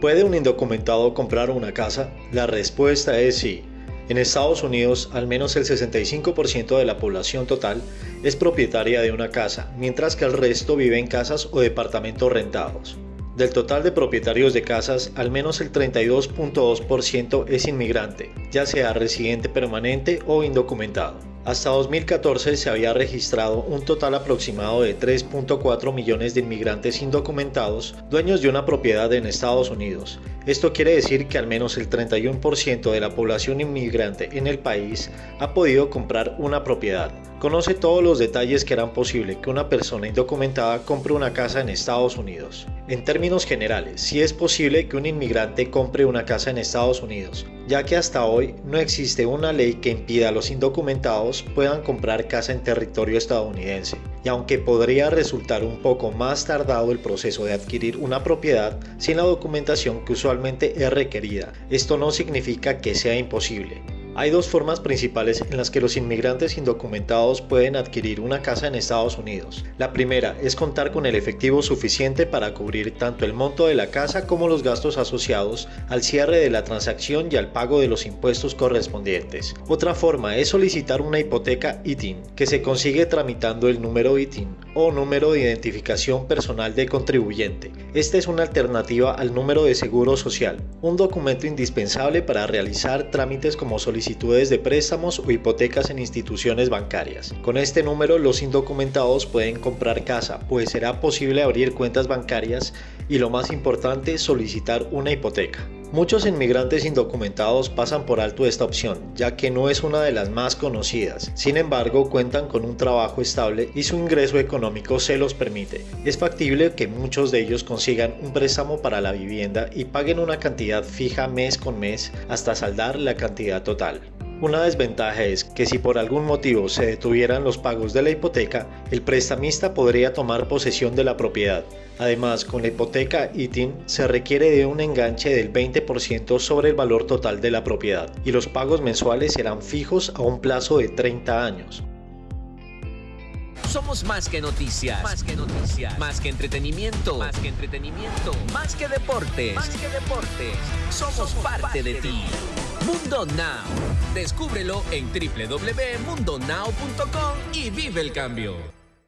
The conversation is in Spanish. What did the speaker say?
¿Puede un indocumentado comprar una casa? La respuesta es sí. En Estados Unidos, al menos el 65% de la población total es propietaria de una casa, mientras que el resto vive en casas o departamentos rentados. Del total de propietarios de casas, al menos el 32.2% es inmigrante, ya sea residente permanente o indocumentado. Hasta 2014 se había registrado un total aproximado de 3.4 millones de inmigrantes indocumentados dueños de una propiedad en Estados Unidos. Esto quiere decir que al menos el 31% de la población inmigrante en el país ha podido comprar una propiedad. Conoce todos los detalles que harán posible que una persona indocumentada compre una casa en Estados Unidos. En términos generales, sí es posible que un inmigrante compre una casa en Estados Unidos, ya que hasta hoy no existe una ley que impida a los indocumentados puedan comprar casa en territorio estadounidense. Y aunque podría resultar un poco más tardado el proceso de adquirir una propiedad sin la documentación que usualmente es requerida, esto no significa que sea imposible. Hay dos formas principales en las que los inmigrantes indocumentados pueden adquirir una casa en Estados Unidos. La primera es contar con el efectivo suficiente para cubrir tanto el monto de la casa como los gastos asociados al cierre de la transacción y al pago de los impuestos correspondientes. Otra forma es solicitar una hipoteca ITIN, que se consigue tramitando el número ITIN o número de identificación personal de contribuyente. Esta es una alternativa al número de seguro social, un documento indispensable para realizar trámites como solicitar solicitudes de préstamos o hipotecas en instituciones bancarias. Con este número los indocumentados pueden comprar casa, pues será posible abrir cuentas bancarias y lo más importante solicitar una hipoteca. Muchos inmigrantes indocumentados pasan por alto esta opción, ya que no es una de las más conocidas. Sin embargo, cuentan con un trabajo estable y su ingreso económico se los permite. Es factible que muchos de ellos consigan un préstamo para la vivienda y paguen una cantidad fija mes con mes hasta saldar la cantidad total. Una desventaja es que si por algún motivo se detuvieran los pagos de la hipoteca, el prestamista podría tomar posesión de la propiedad. Además, con la hipoteca ITIN se requiere de un enganche del 20% sobre el valor total de la propiedad y los pagos mensuales serán fijos a un plazo de 30 años. Somos más que noticias, más que noticias, más que entretenimiento, más que entretenimiento, más que deportes, más que deportes. Somos, parte, de, ti. Mundo Now. Descúbrelo en www.mundonow.com y vive el cambio.